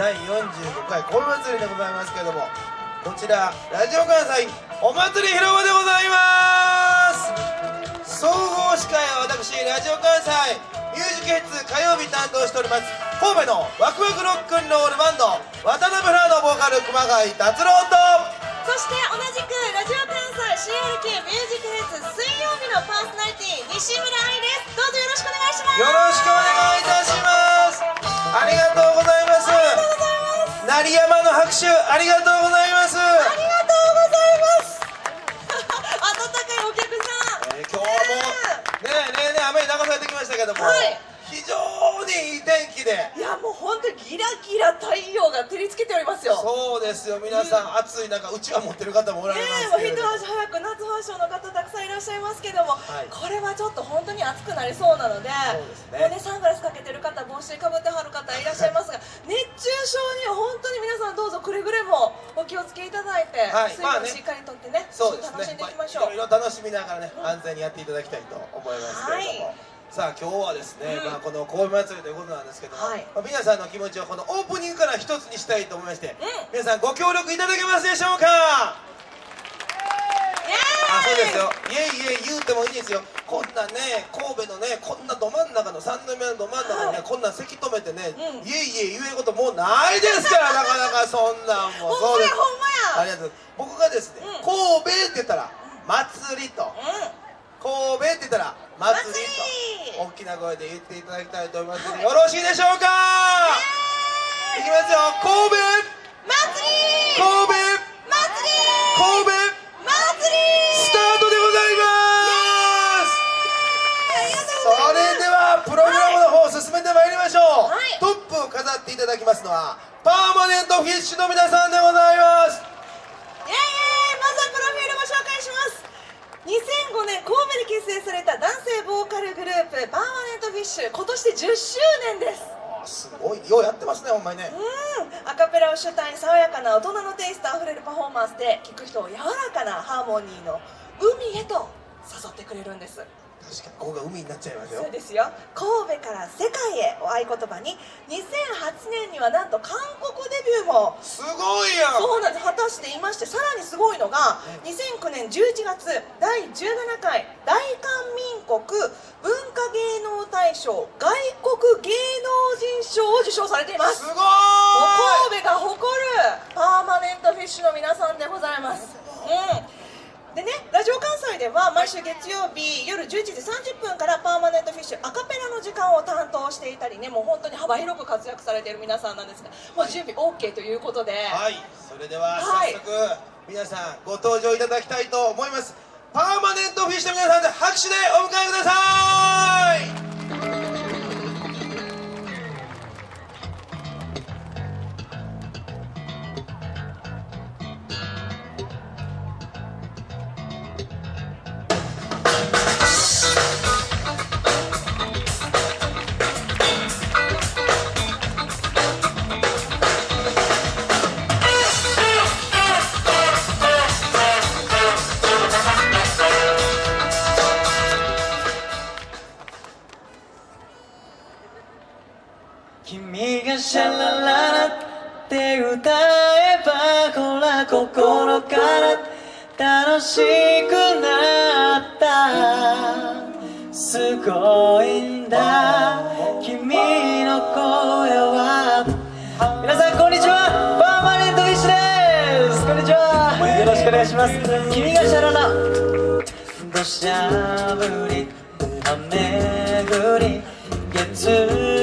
第45回神戸祭りでございますけどもこちらラジオ関西お祭り広場でございます。総合司会は私ラジオ関西ミュージックヘッズ火曜日担当しております神戸のワクワクロックンロールバンド渡辺フラーのボーカル熊谷達郎と。そして同じくラジオ関西 CRK ミュージックヘッズ水曜日のパーソナリティ西村愛です。どうぞよろしくお願いします。よろしくお願いいたします。ありがとうます鳴山の拍手ありがとうございます。ありがとうございます。温かいお客さん、えー、今日もねえねえねえ雨に流されてきましたけども、はい当にギラギラ太陽が照りつけておりますよ。そうですよ。皆さん、うん、暑い中うちわ持ってる方もおられますけど、ね、もう一足早く夏ファッションの方たくさんいらっしゃいますけども、はい、これはちょっと本当に暑くなりそうなのでそうです、ね、ねサングラスかけてる方帽子かぶってはる方いらっしゃいますが 熱中症には本当に皆さんどうぞくれぐれもお気をつけいただいて、はい、水分しっかりとってね,、そうですね。楽しんでいきましょう、まあ、いろいろ楽しみながらね、うん、安全にやっていただきたいと思いますけれども、はいさあ今日はですね、うん、まあ、この神戸祭りということなんですけども、はい、まあ、皆さんの気持ちをこのオープニングから一つにしたいと思いまして、うん、皆さんご協力いただけますでしょうか？あそうですよ。いえいえ言うてもいいですよ。こんなね神戸のねこんなど真ん中の三宮のど真ん中にね、はい、こんな席止めてね、うん、いえいえ言えることもうないですから なかなかそんなんもう。そうです。ありがとう僕がですね、神戸って言ったら祭りと、神戸って言ったら祭りと大きな声で言っていただきたいと思います。ので、よろしいでしょうか？いきますよ。神戸！祭り神戸！祭り神戸！祭りスタートでございます！それではプログラムの方進めてまいりましょう、はい、トップを飾っていただきますのはパーマネントフィッシュの皆さんでございますイエイまずはプロフィールご紹介します2005年神戸で結成された男性ボーカルグループパーマネントフィッシュ今年で10周年ですすごいよううまいね。うん。アカペラを主体に爽やかな大人のテイストあふれるパフォーマンスで聴く人を柔らかなハーモニーの海へと誘ってくれるんです。確かにここが海になっちゃいますよ。そうですよ。神戸から世界へを合言葉に2008年にはなんと韓国デビューも。すごいやそうなんです。果たしていましてさらにすごいのが2009年11月第17回大韓民国文化芸能大賞外国芸能人賞を受賞されています。すごい。神戸が誇るパーマネントフィッシュの皆さんでございます。うんでねラジオ関西では毎週月曜日夜11時30分からパーマネントフィッシュアカペラの時間を担当していたりねもう本当に幅広く活躍されている皆さんなんですがもう準備 OK ということで。はいそれでは早速、皆さんご登場いただきたいと思います。パーマネントフィッシュの皆さんで拍手でお迎えくださいすごいんだ。君の声は。皆さんこんにちは。パーマネントフィッシュです。こんにちは。よろしくお願いします。君がシャララ。土砂降り雨降り月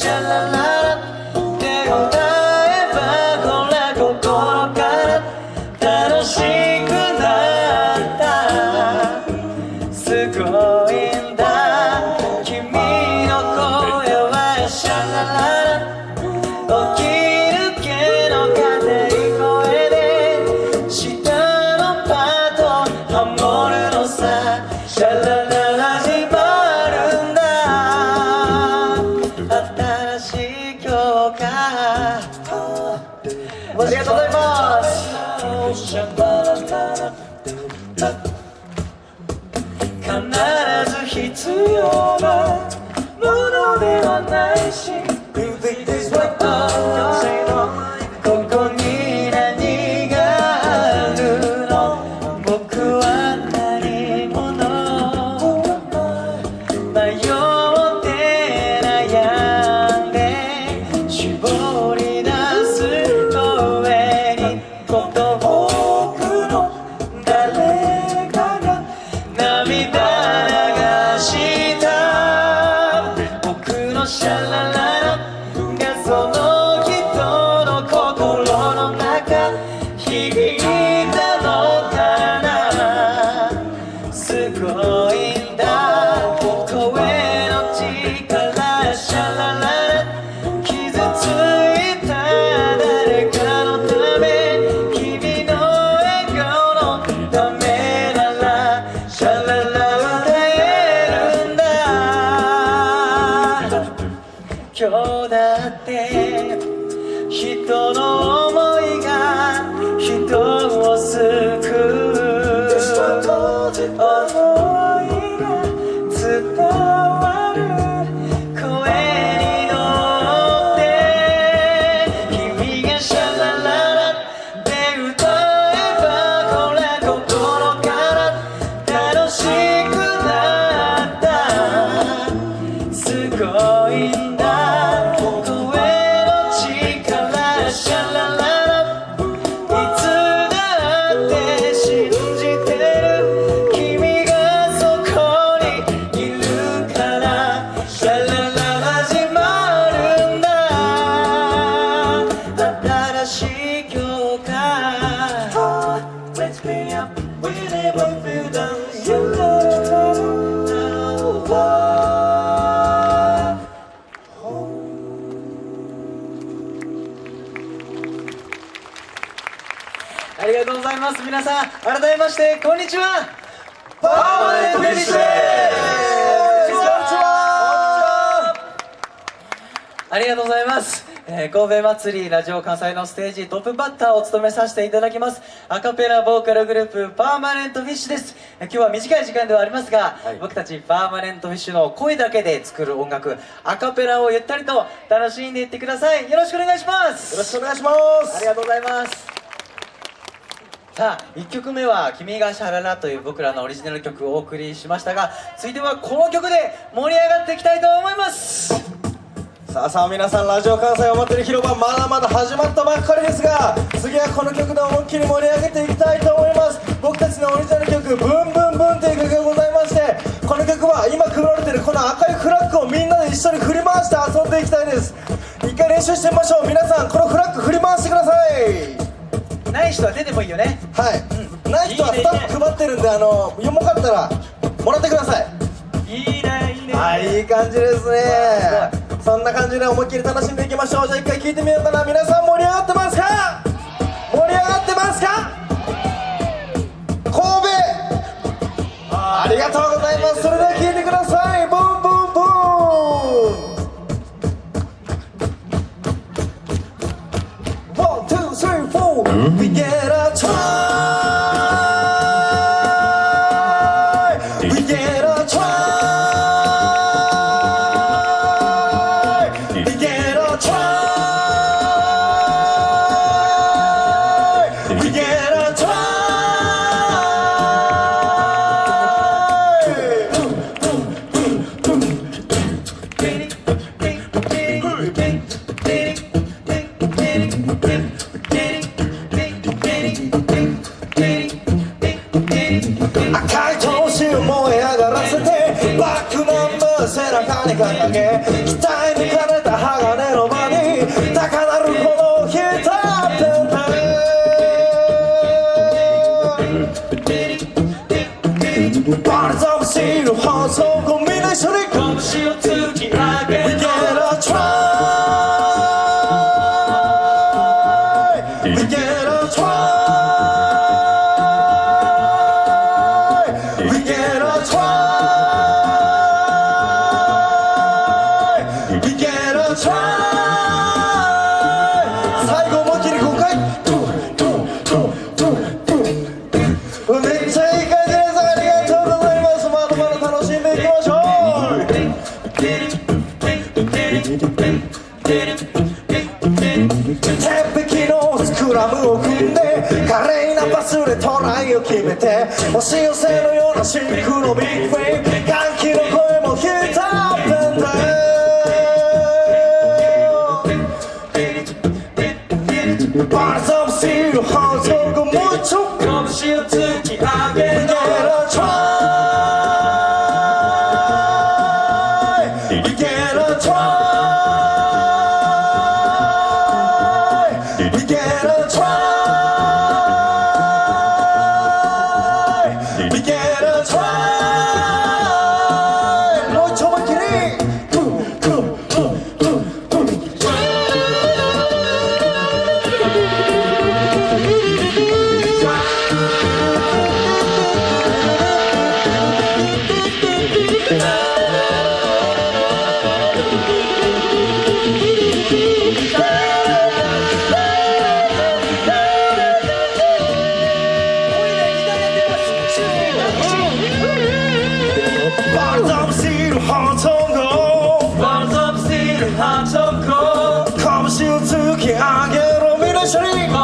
君がシ必要なものではないし Do this is what I can say Baby. ありがとうございます。皆さん改めましてこんにちは。パーマネントフィッシュ。ありがとうございます、えー神戸祭りラジオ関西のステージトップバッターを務めさせていただきます。アカペラボーカルグループパーマネントフィッシュです。えー今日は短い時間ではありますが、はい。僕たちパーマネントフィッシュの声だけで作る音楽アカペラをゆったりと楽しんでいってください。よろしくお願いします。よろしくお願いします。ありがとうございますさあ1曲目は「君がシャララ」という僕らのオリジナル曲をお送りしましたが続いてはこの曲で盛り上がっていきたいと思います。さあさあ皆さんラジオ関西お祭り広場まだまだ始まったばっかりですが次はこの曲で思いっきり盛り上げていきたいと思います。僕たちのオリジナル曲「ブンブンブン」という曲がございましてこの曲は今配られてるこの赤いフラッグをみんなで一緒に振り回して遊んでいきたいです。一回練習してみましょう。皆さんこのフラッグ振り回してください。ない人は出てもいいよね。はい、ない人はスタッフ配ってるんであのよもかったらもらってください。いいねいいね。はいいい感じですね。そんな感じで思いっきり楽しんでいきましょう。じゃあ一回聞いてみようかな。皆さん盛り上がってますか？盛り上がってますか？神戸！ありがとうございます。それで赤い闘志を燃え上がらせてバックナンバー背中に掲げ鍛え抜かれた鋼の場に高鳴るほどひたっててバルザムシーて押し寄せのような新陸のビッグフェイ。ブ歓喜の声もヒートアップンバラザシールハウスをもうち拳を突き上げる You get a try. Sonic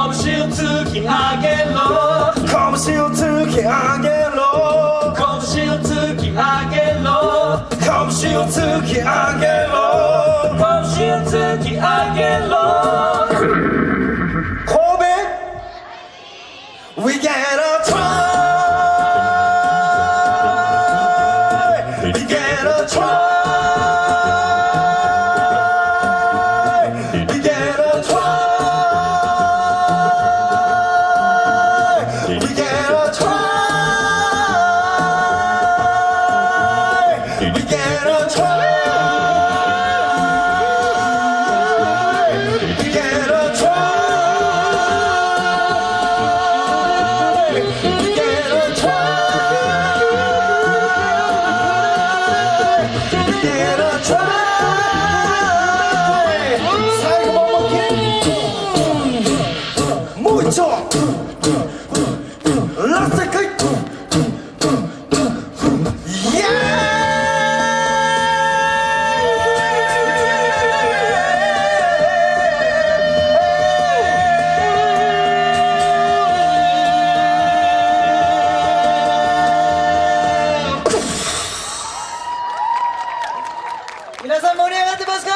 皆さん盛り上がってますか？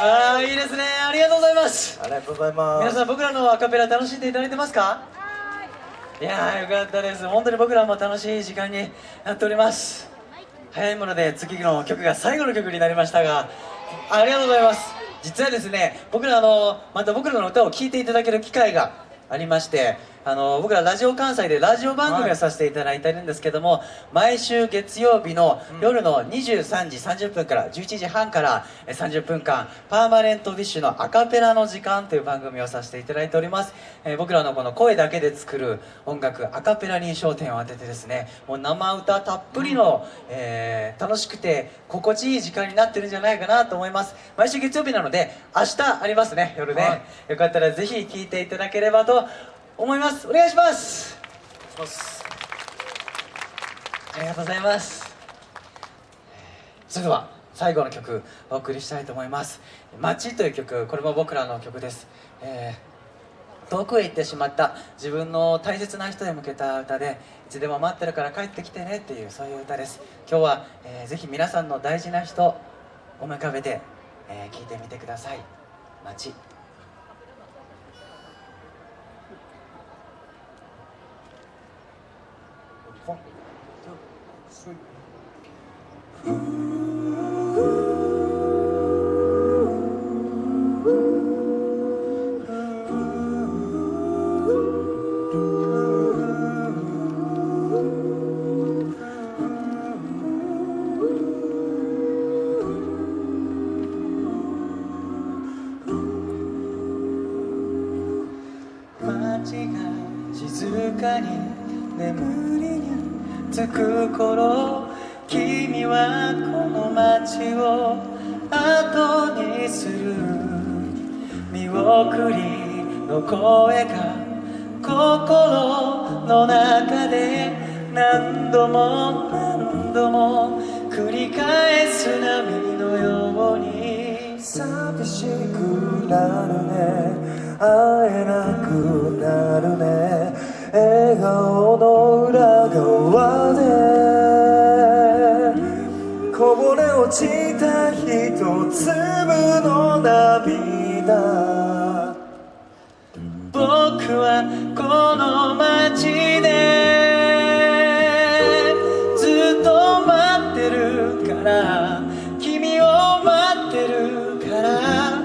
ああいいですね。ありがとうございます。ありがとうございます。皆さん僕らのアカペラ楽しんでいただいてますか？いやーよかったです。本当に僕らも楽しい時間になっております。早いもので次の曲が最後の曲になりましたがありがとうございます。実はですね僕らあのまた僕らの歌を聴いていただける機会がありましてあの僕らラジオ関西でラジオ番組をさせていただいてるんですけども、毎週月曜日の夜の23時30分から11時半からえ30分間パーマネントビッシュのアカペラの時間という番組をさせていただいております、えー僕らのこの声だけで作る音楽アカペラに焦点を当ててですねもう生歌たっぷりの、えー楽しくて心地いい時間になってるんじゃないかなと思います。毎週月曜日なので明日ありますね夜ね、はい。よかったらぜひ聴いていただければと思います。お願いします。ありがとうございます。それでは最後の曲お送りしたいと思います「街」という曲これも僕らの曲です、えー遠くへ行ってしまった自分の大切な人へ向けた歌でいつでも待ってるから帰ってきてねっていうそういう歌です。今日は、えーぜひ皆さんの大事な人思い浮かべて、えー聞いてみてください「街」four, two, three. 声が心の中で何度も何度も繰り返す波のように寂しくなるね。会えなくなるね。笑顔の裏側で。こぼれ落ちた一粒の涙。はこの街でずっと待ってるから君を待ってるから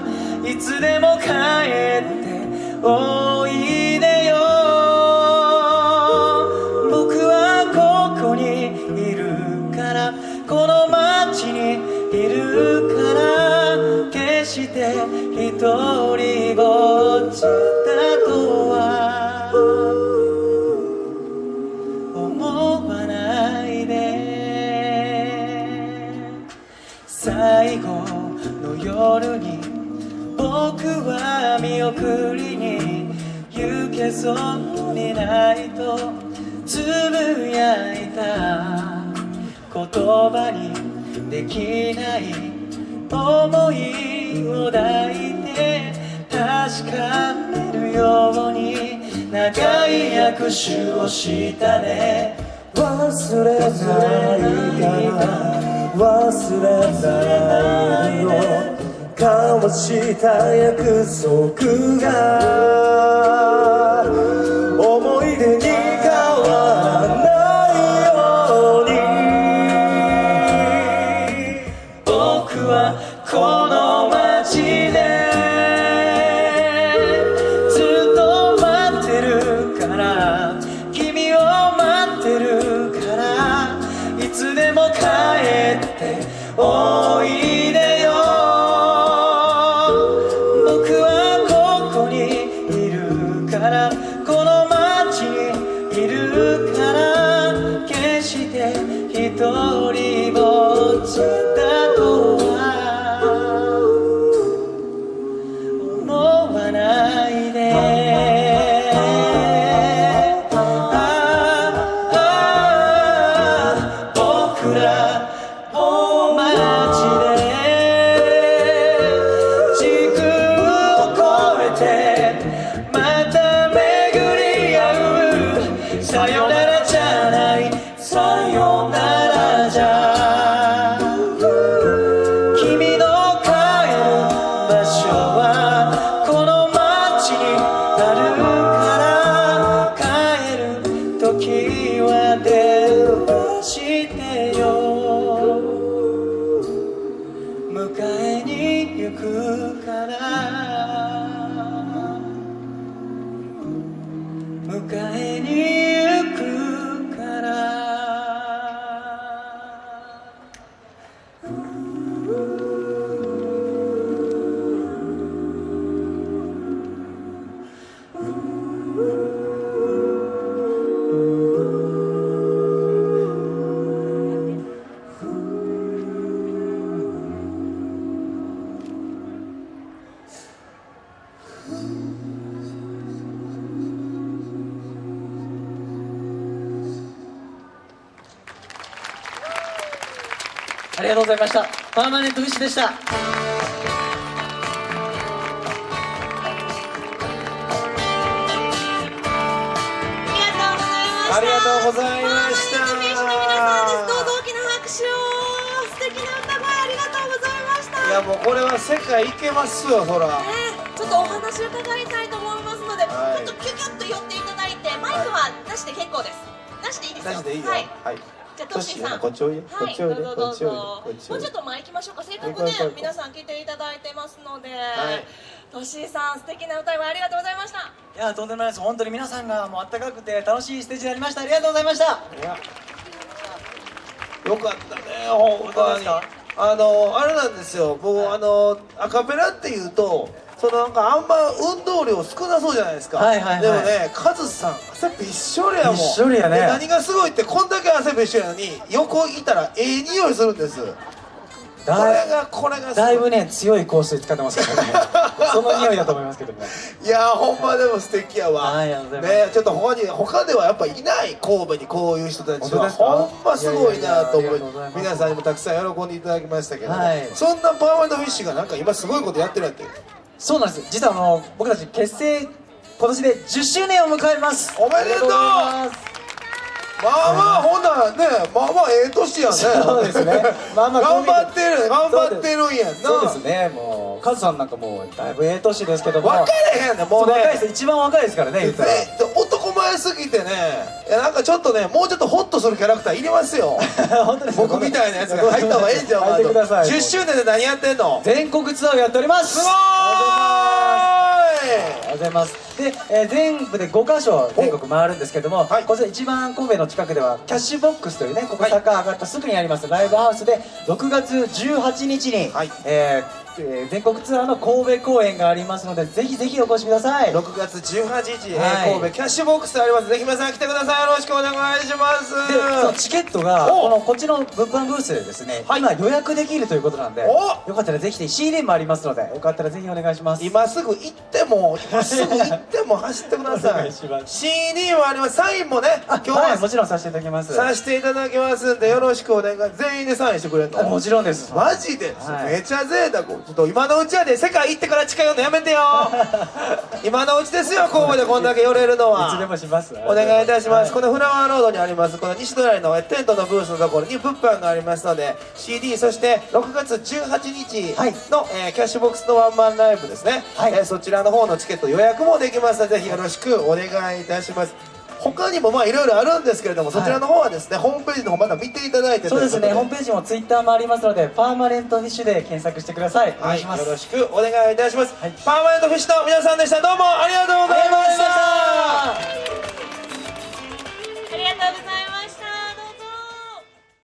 いつでも帰っておいで。言葉にできない思いを抱いて確かめるように長い握手をしたね。忘れないから忘れないよ。交わした約束がっさよざいました。パーマネントフィッシュでした。ありがとうございました。ありがとうございました。パーマネントフィッシュの皆さんですどうぞ大きな拍手を素敵な歌声ありがとうございました。いやもうこれは世界行けますよそら。ねちょっとお話を伺いたいと思いますので、はい。ちょっとキュキュッと寄っていただいてマイクはなしで結構です。なしでいいですよ。はい。はいじゃあトッシーさん。こっちおいで。こっちおいもうちょっと前行きましょうかせっかくね皆さん来ていただいてますので、い。トッシーさん素敵な歌声ありがとうございました。いやとんでもないです。本当に皆さんがもうあったかくて楽しいステージになりました。ありがとうございました。よかったね本本当当にあのあれなんですよ。僕、あのアカペラっていうとそのなんかあんま運動量少なそうじゃないですか、はいはいはい。でもねカズさん汗びっしょりやもん。びっしょりやね。で何がすごいってこんだけ汗びっしょりなのに横いたらええ匂いするんです。これがこれがだいぶね強い香水使ってますからね。その匂いだと思いますけどもいやーほんまでも素敵やわ、はい。ねちょっと他に他ではやっぱいない神戸にこういう人たちはほんますごいなと思い皆さんにもたくさん喜んでいただきましたけど、はい。そんなパーマネントフィッシュがなんか今すごいことやってるわけそうなんです。実はあの僕たち結成今年で10周年を迎えます。おめでとう。まあまあほんならねまあまあええ年やね。そうですね。まあまあ頑張ってる頑張ってるんやんな。そうですね。もうカズさんなんかもうだいぶええ年ですけども分かれへんねんもうそう若いねです一番若いですからね言ったら。え男前すぎてね。いやなんかちょっとねもうちょっとホッとするキャラクターいりますよ。本当ですか僕みたいなやつが入った方がええんちゃうかなと。入ってください。10周年で何やってんの？全国ツアーをやっております。すごーい。ありがとうございます。で、えー全部で5カ所全国回るんですけども、はい。こちら一番神戸の近くではキャッシュボックスというねここ坂上がったすぐにありますライブハウスで6月18日に、はい。えーえー全国ツアーの神戸公演がありますのでぜひぜひお越しください。6月18日、えーはい。神戸キャッシュボックスあります。ぜひ皆さん来てください。よろしくお願いします。でそのチケットがおこのこっちの物販ブースでですね、はい。今予約できるということなんでおよかったらぜひ CD もありますのでよかったらぜひお願いします。今すぐ行っても今すぐ行っても走ってください。CD もあります。サインもねあ今日は、はいもちろんさせていただきます。させていただきますんでよろしくお願い。全員でサインしてくれるあものちろんです。マジで、はい。めちゃ贅沢今のうちやで世界行ってから近寄るのやめてよ。今のうちですよ神戸でこんだけ寄れるのは。いつでもします。お願いいたします、はこのフラワーロードにありますこの西隣のテントのブースのところに物販がありますので CD そして6月18日はい。の、えーキャッシュボックスのワンマンライブですね、はい。えーそちらの方のチケット予約もできますのでぜひよろしくお願いいたします他にもまあいろいろあるんですけれども、そちらの方はですねホームページの方まだ見ていただいてそうですねホームペページもツイッターもありますのでパーマネントフィッシュで検索してください。お願はいい、します、よろしくお願いいたします、はい。パーマネントフィッシュの皆さんでした。どうもありがとうございました。ありがとうございました。ありがとうございました